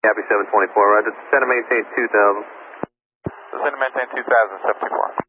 Copy 724, roger. Center and maintain 2000. Center and 2000, 2074.